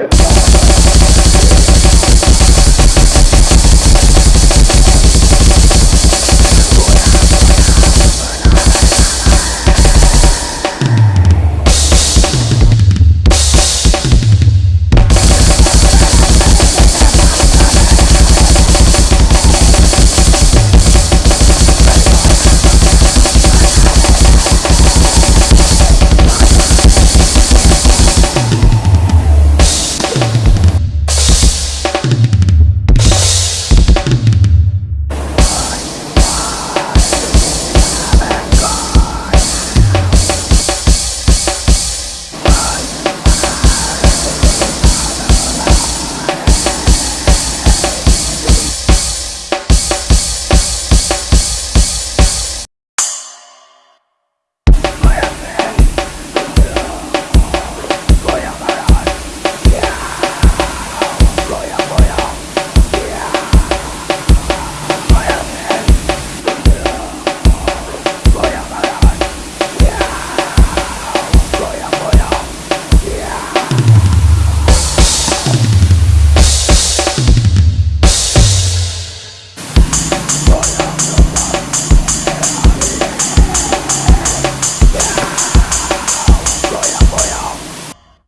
Yeah.